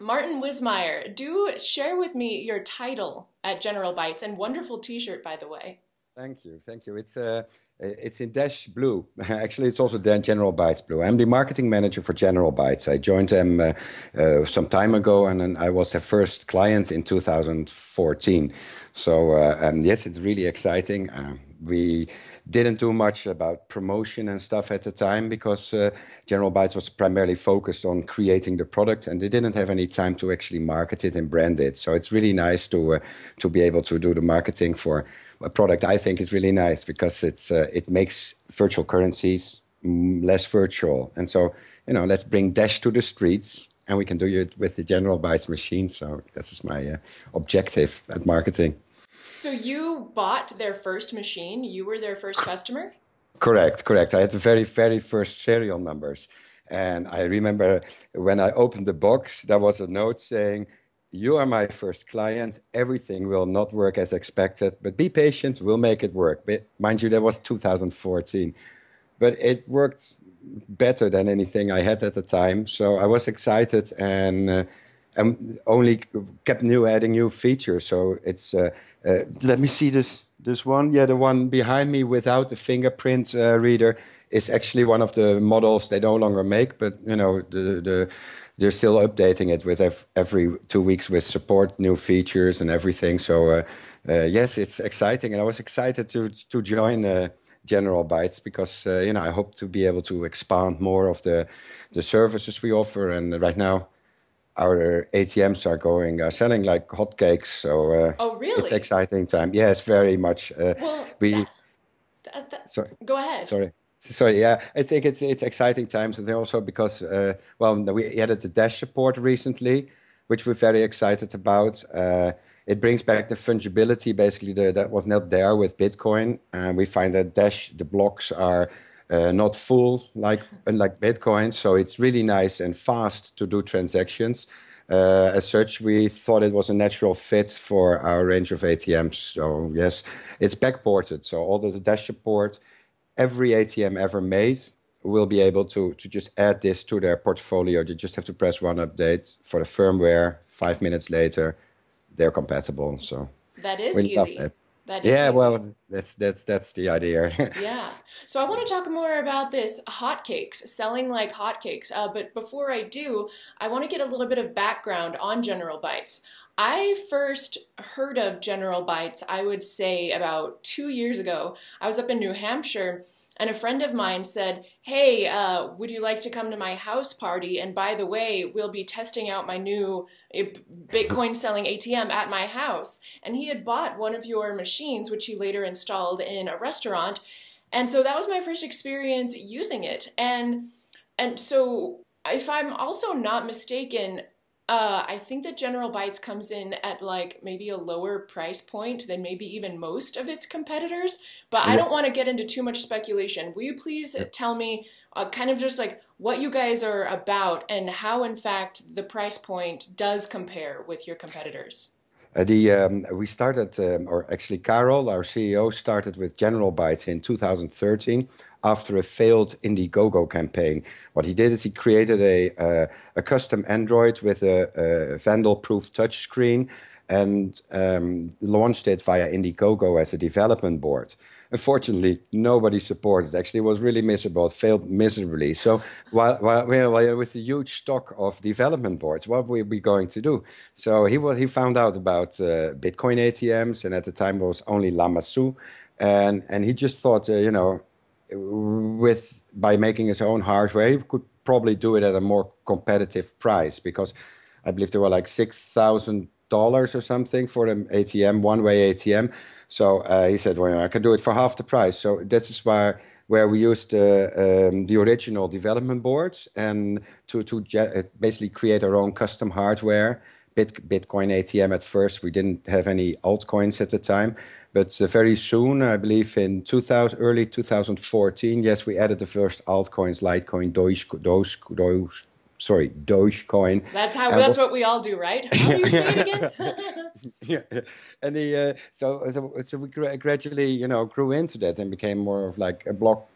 Martin Wismeijer, do share with me your title at General Bytes and wonderful T-shirt, by the way. Thank you, thank you. It's uh, it's in Dash Blue. Actually, it's also General Bytes Blue. I'm the marketing manager for General Bytes. I joined them uh, uh, some time ago, and, I was their first client in 2014. So uh, um, yes, it's really exciting. Uh, we didn't do much about promotion and stuff at the time because uh, General Bytes was primarily focused on creating the product, and they didn't have any time to actually market it and brand it. So it's really nice to uh, to be able to do the marketing for a product. I think is really nice because it's uh, it makes virtual currencies less virtual, and so you know let's bring Dash to the streets. And we can do it with the General Bytes machine. So this is my uh, objective at marketing. So you bought their first machine. You were their first customer. Correct, correct. I had the very, very first serial numbers, and I remember when I opened the box, there was a note saying, "You are my first client. Everything will not work as expected, but be patient. We'll make it work." But mind you, that was 2014, but it worked better than anything I had at the time. So I was excited and. Uh, and only kept new adding new features. So it's uh, uh, let me see this this one. Yeah, the one behind me without the fingerprint uh, reader is actually one of the models they no longer make, but you know the the they're still updating it with every two weeks with support new features and everything. So uh, uh, yes, it's exciting, and I was excited to to join. Uh, General Bytes because you know I hope to be able to expand more of the the services we offer and right now our ATMs are going uh, selling like hotcakes. So uh, oh, really? It's exciting time. Yes, very much. Uh, well, we. That, that, that, sorry. Go ahead. Sorry. Sorry, yeah, I think it's it's exciting times, and also because uh, well, we added the Dash support recently, which we're very excited about. Uh, it brings back the fungibility, basically the, that was not there with Bitcoin, and we find that Dash the blocks are uh, not full like unlike Bitcoin. So it's really nice and fast to do transactions. Uh, as such, we thought it was a natural fit for our range of ATMs. So yes, it's backported. So all the Dash support, every ATM ever made will be able to to just add this to their portfolio. They just have to press one update for the firmware. Five minutes later, they're compatible. So that is easy. That yeah, well, that's that's that's the idea. yeah. So I want to talk more about this hotcakes, selling like hotcakes. Uh, but before I do, I want to get a little bit of background on General Bytes. I first heard of General Bytes, I would say about two years ago. I was up in New Hampshire and a friend of mine said, Hey, uh, would you like to come to my house party? And by the way, we'll be testing out my new eh, Bitcoin selling ATM at my house. And he had bought one of your machines, which he later installed in a restaurant. And so that was my first experience using it. And and so if I'm also not mistaken, uh, I think that General Bytes comes in at like maybe a lower price point than maybe even most of its competitors. But yeah. I don't want to get into too much speculation. Will you please yeah. tell me uh, kind of just like what you guys are about and how, in fact, the price point does compare with your competitors? Uh, the um, we started, um, or actually, Karel, our CEO, started with General Bytes in 2013 after a failed Indiegogo campaign. What he did is he created a uh, a custom Android with a, a vandal-proof touchscreen and um, launched it via Indiegogo as a development board. Unfortunately, nobody supported. Actually, it was really miserable. It failed miserably. So, while, while, while with the huge stock of development boards, what were we going to do? So he was, he found out about uh, Bitcoin ATMs, and at the time it was only Lamassu, and and he just thought, uh, you know, with by making his own hardware, he could probably do it at a more competitive price because I believe there were like six thousand dollars or something for an ATM, one-way ATM. So uh, he said, "Well, I can do it for half the price." So that is where where we used uh, um, the original development boards and to to uh, basically create our own custom hardware. Bit, Bitcoin ATM at first, we didn't have any altcoins at the time, but uh, very soon, I believe in 2000, early 2014, yes, we added the first altcoins, Litecoin, Doge, Doge, Doge, sorry, Dogecoin. That's how. And that's what we all do, right? How do you say it again? yeah, and the uh, so so so we gradually you know grew into that and became more of like a block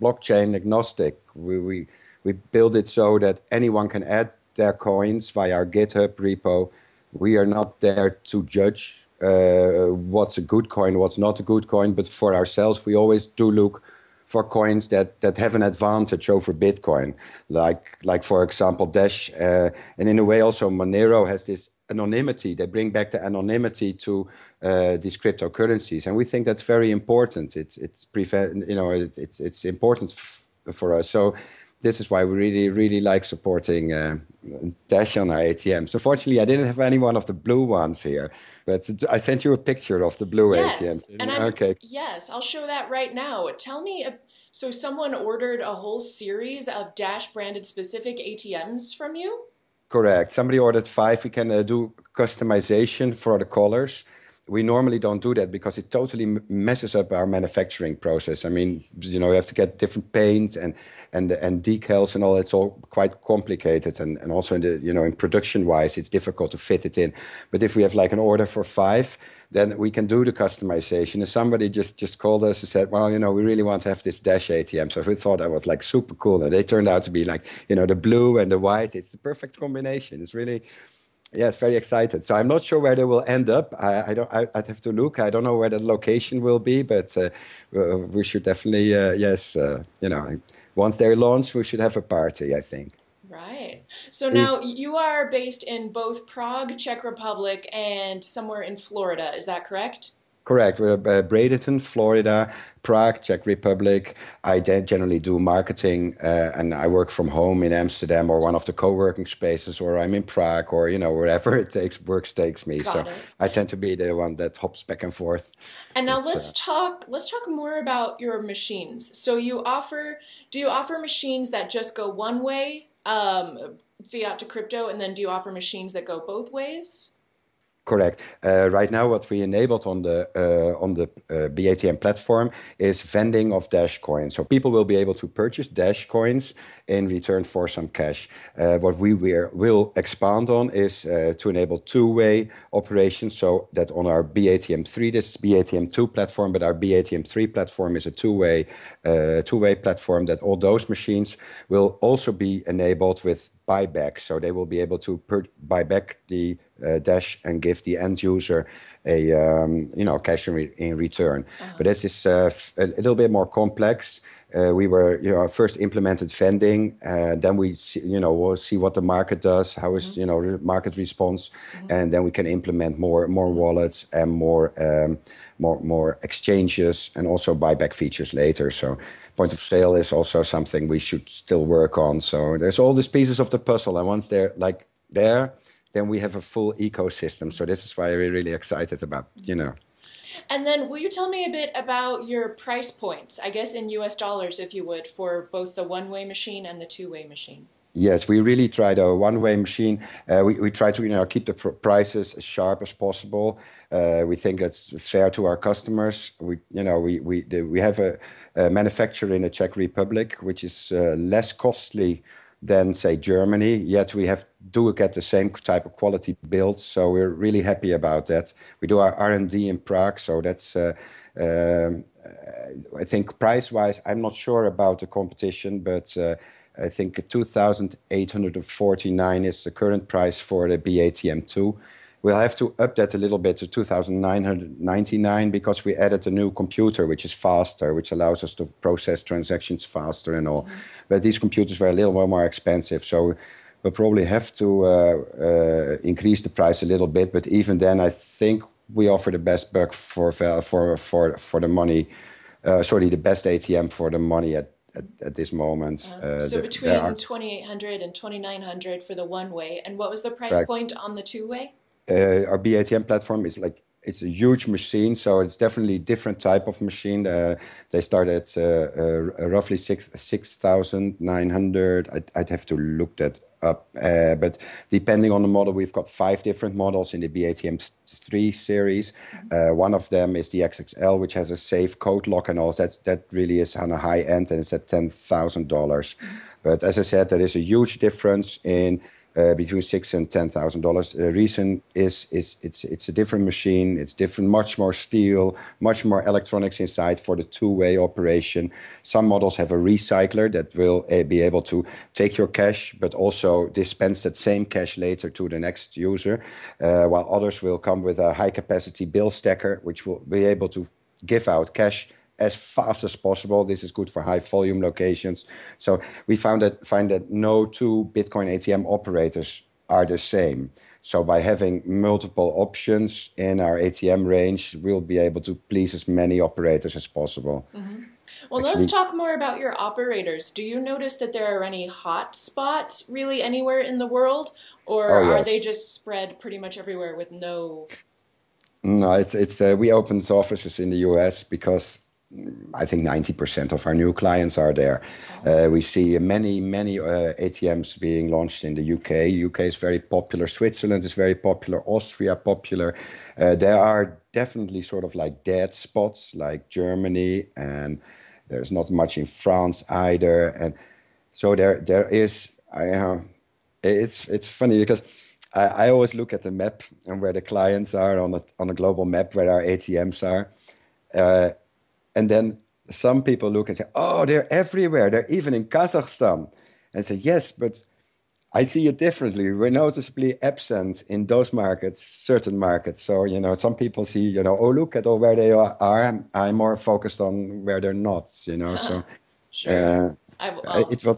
blockchain agnostic. We we we build it so that anyone can add their coins via our GitHub repo. We are not there to judge uh, what's a good coin, what's not a good coin, but for ourselves, we always do look for coins that, that have an advantage over Bitcoin, like like for example Dash, uh, and in a way also Monero has this anonymity. They bring back the anonymity to uh, these cryptocurrencies, and we think that's very important. It's it's you know it, it's it's important for us. So this is why we really, really like supporting uh, Dash on our ATMs. Unfortunately, I didn't have any one of the blue ones here, but I sent you a picture of the blue yes, ATMs. And I'm, okay. Yes, I'll show that right now. Tell me, so someone ordered a whole series of Dash branded specific ATMs from you? Correct. Somebody ordered five. We can uh, do customization for the colors we normally don't do that because it totally messes up our manufacturing process. I mean, you know, you have to get different paint and and and decals and all. It's all quite complicated, and and also in the you know in production wise, it's difficult to fit it in. But if we have like an order for five, then we can do the customization. And somebody just just called us and said, well, you know, we really want to have this dash ATM. So we thought that was like super cool, and they turned out to be like you know the blue and the white. It's the perfect combination. It's really yes, very excited. So I'm not sure where they will end up. I, I don't. I, would have to look. I don't know where the location will be, but uh, we should definitely, uh, yes, uh, you know, once they're launched, we should have a party. I think. Right. So now you are based in both Prague, Czech Republic, and somewhere in Florida. Is that correct? Correct. We're uh, Bradenton, Florida, Prague, Czech Republic. I generally do marketing, uh, and I work from home in Amsterdam or one of the co-working spaces, or I'm in Prague, or you know wherever it takes work takes me. Got so it. I tend to be the one that hops back and forth. And now let's uh, talk. Let's talk more about your machines. So you offer. Do you offer machines that just go one way, um, fiat to crypto, and then do you offer machines that go both ways? Correct. Uh, right now, what we enabled on the uh, on the uh, BATM platform is vending of Dash coins. So people will be able to purchase Dash coins in return for some cash. Uh, what we will expand on is uh, to enable two-way operations. So that on our BATM3, this is BATM2 platform, but our BATM3 platform is a two-way uh, two-way platform that all those machines will also be enabled with buyback. So they will be able to buy back the uh, Dash and give the end user a um, you know cash in, re- in return. Uh-huh. But this is uh, f- a little bit more complex. Uh, we were you know first implemented vending, uh, then we see, you know we'll see what the market does, how is mm-hmm. you know the market response, mm-hmm. and then we can implement more more mm-hmm. wallets and more um, more more exchanges and also buyback features later. So point of sale is also something we should still work on. So there's all these pieces of the puzzle, and once they're like there, then we have a full ecosystem. So this is why we're really excited about, you know. And then will you tell me a bit about your price points, I guess in US dollars, if you would, for both the one way machine and the two way machine? Yes, we really try the one-way machine. Uh, we, we try to you know keep the pr- prices as sharp as possible. Uh, we think that's fair to our customers. We you know we we the, we have a, a, manufacturer in the Czech Republic which is uh, less costly than say Germany. Yet we have do get the same type of quality built. So we're really happy about that. We do our R and D in Prague, so that's. Uh, um, I think price-wise, I'm not sure about the competition, but uh, I think 2,849 is the current price for the BATM2. We'll have to up that a little bit to 2,999 because we added a new computer, which is faster, which allows us to process transactions faster and all. Mm-hmm. But these computers were a little more, more expensive. So we'll probably have to uh, uh, increase the price a little bit. But even then, I think we offer the best buck for, for, for, for the money. Uh, sorry, the best ATM for the money at at, at this moment. Uh, uh so the, between are, 2800 and 2900 for the one way. And what was the price correct. point on the two way? Uh, our BATM platform is like it's a huge machine, so it's definitely a different type of machine. Uh, they start at uh, uh, roughly six six thousand nine hundred. I'd, I'd, have to look that up, uh, but depending on the model, we've got five different models in the BATM three series. Mm-hmm. Uh, one of them is the XXL, which has a safe code lock and all. That that really is on a high end, and it's at ten thousand dollars. Mm-hmm. But as I said, there is a huge difference in uh, between six and ten thousand dollars. The reason is is it's it's a different machine. It's different, much more steel, much more electronics inside for the two-way operation. Some models have a recycler that will uh, be able to take your cash, but also dispense that same cash later to the next user. Uh, while others will come with a high-capacity bill stacker, which will be able to give out cash as fast as possible. This is good for high volume locations. So we found that find that no two Bitcoin ATM operators are the same. So by having multiple options in our ATM range, we'll be able to please as many operators as possible. Mm-hmm. Well, Actually, let's talk more about your operators. Do you notice that there are any hot spots really anywhere in the world, or oh, yes. are they just spread pretty much everywhere with no? No, it's it's uh, we opened offices in the U.S. because I think 90% of our new clients are there. Uh, we see many, many uh, ATMs being launched in the UK. UK is very popular. Switzerland is very popular. Austria popular. Uh, there are definitely sort of like dead spots like Germany, and there's not much in France either. And so there, there is. I, uh, it's it's funny because I, I always look at the map and where the clients are on a on a global map where our ATMs are. Uh, and then some people look and say, oh, they're everywhere. They're even in Kazakhstan. And say, yes, but I see it differently. We're noticeably absent in those markets, certain markets. So, you know, some people see, you know, oh, look at all where they are. I'm, I'm more focused on where they're not, you know. So sure. uh, it will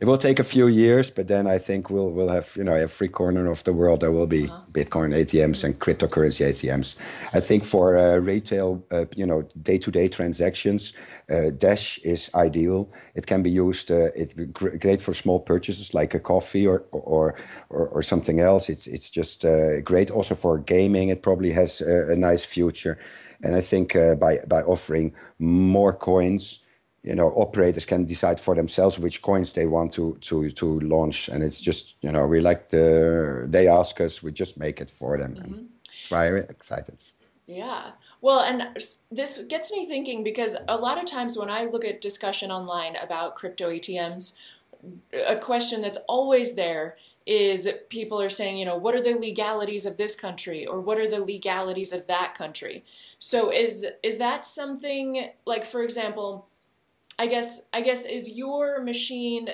it will take a few years, but then I think we'll we'll have you know every corner of the world there will be uh-huh. Bitcoin ATMs and cryptocurrency ATMs. I think for uh, retail, uh, you know, day to day transactions, uh, Dash is ideal. It can be used. Uh, it's gr- great for small purchases like a coffee or or or, or something else. It's it's just uh, great also for gaming. It probably has a, a nice future, and I think uh, by by offering more coins you know operators can decide for themselves which coins they want to to to launch and it's just you know we like the they ask us we just make it for them mm-hmm. and it's why excited yeah well and this gets me thinking because a lot of times when i look at discussion online about crypto atms a question that's always there is people are saying, you know, what are the legalities of this country or what are the legalities of that country? So is is that something like for example, I guess I guess is your machine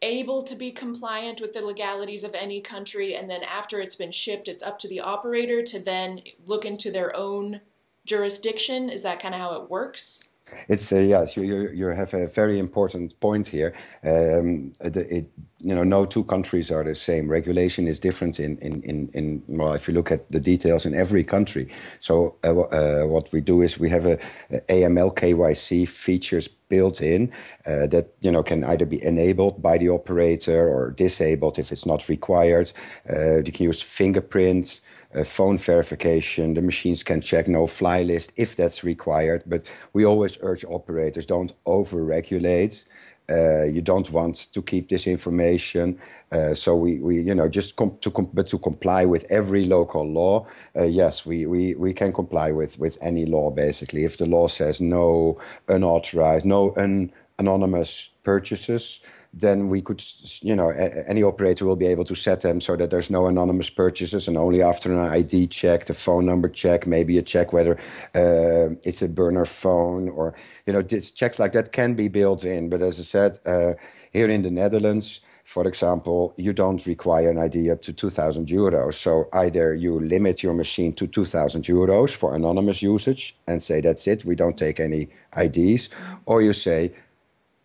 able to be compliant with the legalities of any country and then after it's been shipped it's up to the operator to then look into their own jurisdiction? Is that kind of how it works it's uh, yes, you, you, you have a very important point here. Um, it, you know, no two countries are the same. Regulation is different in, in, in, in well, if you look at the details in every country. So uh, uh, what we do is we have a, a AML KYC features built in uh, that you know can either be enabled by the operator or disabled if it's not required. Uh, you can use fingerprints uh, phone verification. The machines can check no fly list if that's required. But we always urge operators don't over regulate. Uh, you don't want to keep this information. Uh, so we, we, you know, just to but to comply with every local law. Uh, yes, we, we, we can comply with, with any law basically. If the law says no unauthorized, no un- anonymous purchases, then we could, you know, any operator will be able to set them so that there's no anonymous purchases and only after an ID check, the phone number check, maybe a check whether uh, it's a burner phone or, you know, checks like that can be built in. But as I said, uh, here in the Netherlands, for example, you don't require an ID up to 2,000 euros. So either you limit your machine to 2,000 euros for anonymous usage and say that's it, we don't take any IDs, or you say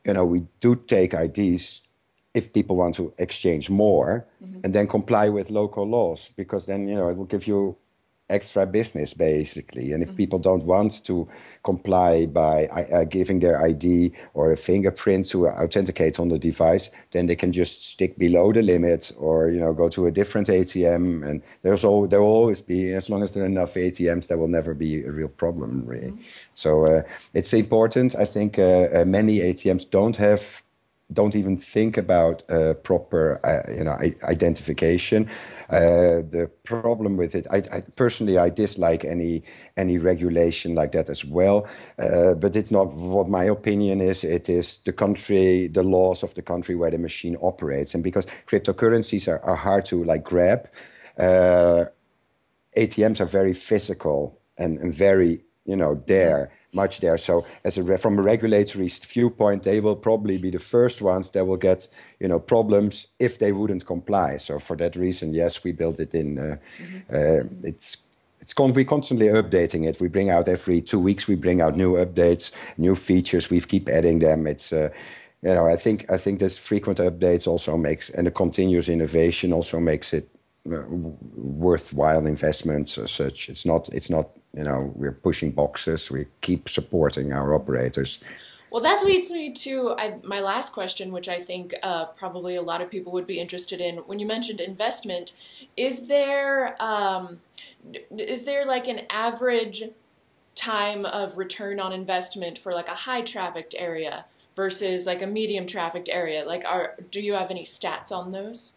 you know, we do take IDs if people want to exchange more mm-hmm. and then comply with local laws because then, you know, it will give you extra business basically and if mm-hmm. people don't want to comply by uh, giving their id or a fingerprint to authenticate on the device then they can just stick below the limit or you know go to a different atm and there's all there will always be as long as there are enough atms there will never be a real problem really mm-hmm. so uh, it's important i think uh, uh, many atms don't have don't even think about uh, proper, uh, you know, identification. Uh, the problem with it, I, I, personally, I dislike any any regulation like that as well. Uh, but it's not what my opinion is. It is the country, the laws of the country where the machine operates, and because cryptocurrencies are, are hard to like grab, uh, ATMs are very physical and, and very, you know, there much there. So as a from a regulatory viewpoint, they will probably be the first ones that will get you know problems if they wouldn't comply. So for that reason, yes, we built it in. Uh, mm-hmm. uh, it's it's con- we constantly updating it. We bring out every two weeks. We bring out new updates, new features. We keep adding them. It's uh, you know I think I think this frequent updates also makes and the continuous innovation also makes it worthwhile investments as such. It's not it's not you know we're pushing boxes. We keep supporting our operators. Well, that leads me to I, my last question, which I think uh, probably a lot of people would be interested in. When you mentioned investment, is there um, is there like an average time of return on investment for like a high trafficked area versus like a medium trafficked area? Like, are do you have any stats on those?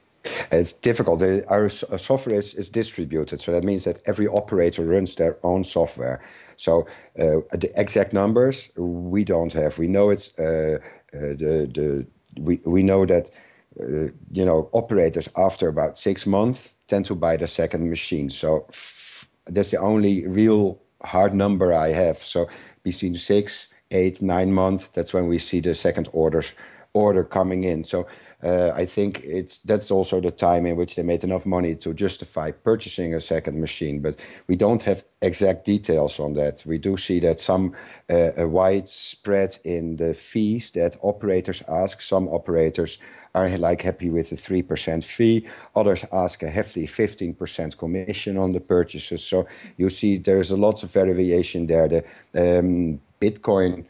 It's difficult. Our software is, is distributed, so that means that every operator runs their own software. So uh, the exact numbers we don't have. We know it's uh, uh, the the we we know that uh, you know operators after about six months tend to buy the second machine. So that's the only real hard number I have. So between six, eight, nine months, that's when we see the second orders order coming in. So uh, I think it's that's also the time in which they made enough money to justify purchasing a second machine. But we don't have exact details on that. We do see that some uh, a widespread in the fees that operators ask. Some operators are like happy with the three percent fee. Others ask a hefty fifteen percent commission on the purchases. So you see, there's a lot of variation there. The um, Bitcoin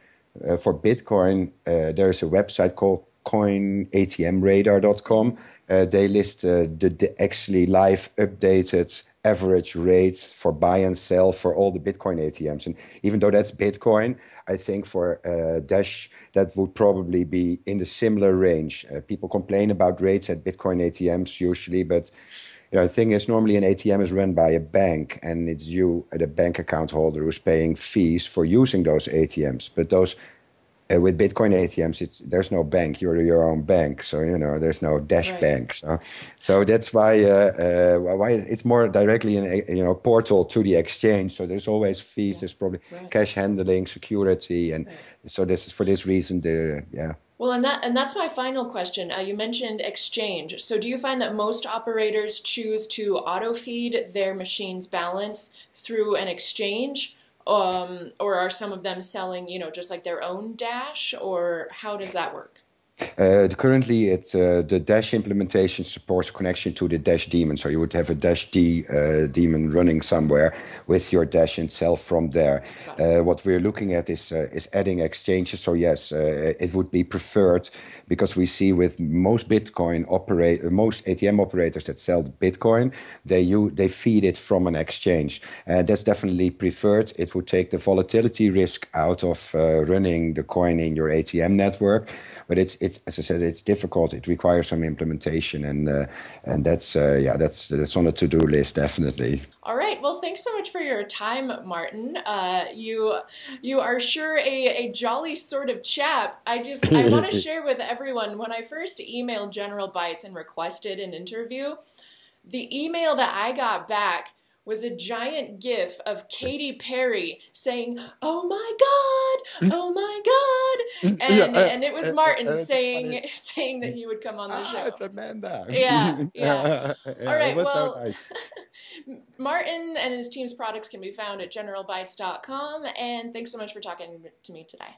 uh, for Bitcoin, uh, there is a website called coinatmradar.com. Uh, they list uh, the, the, actually live updated average rates for buy and sell for all the Bitcoin ATMs. And even though that's Bitcoin, I think for uh, Dash, that would probably be in the similar range. Uh, people complain about rates at Bitcoin ATMs usually, but you know, the thing is, normally an ATM is run by a bank, and it's you, the bank account holder, who's paying fees for using those ATMs. But those uh, with Bitcoin ATMs, it's there's no bank. You're your own bank, so you know there's no Dash right. bank. So, so that's why uh, uh, why it's more directly in a you know portal to the exchange. So there's always fees. Yeah. There's probably right. cash handling, security, and right. so this is for this reason. The yeah. Well, and that and that's my final question. Uh, you mentioned exchange. So, do you find that most operators choose to auto feed their machine's balance through an exchange, um, or are some of them selling, you know, just like their own dash, or how does that work? Uh, currently, it's uh, the Dash implementation supports connection to the Dash daemon. So you would have a Dash D uh, daemon running somewhere with your Dash itself from there. Uh, what we're looking at is uh, is adding exchanges. So yes, uh, it would be preferred because we see with most Bitcoin operate most ATM operators that sell Bitcoin, they you they feed it from an exchange, and that's definitely preferred. It would take the volatility risk out of running the coin in your ATM network, but it's it's as I said, it's difficult. It requires some implementation, and uh, and that's uh, yeah, that's that's on the to do list definitely. All right. Well, thanks so much for your time, Martin. Uh, you you are sure a, a jolly sort of chap. I just I want to share with everyone when I first emailed General Bytes and requested an interview, the email that I got back was a giant gif of Katy Perry saying, "Oh my God, oh my God," and yeah, uh, and it was Martin uh, saying saying that he would come on the ah, show. It's Amanda. Yeah, yeah. yeah All right. well, so nice. Martin and his team's products can be found at generalbytes.com. And thanks so much for talking to me today.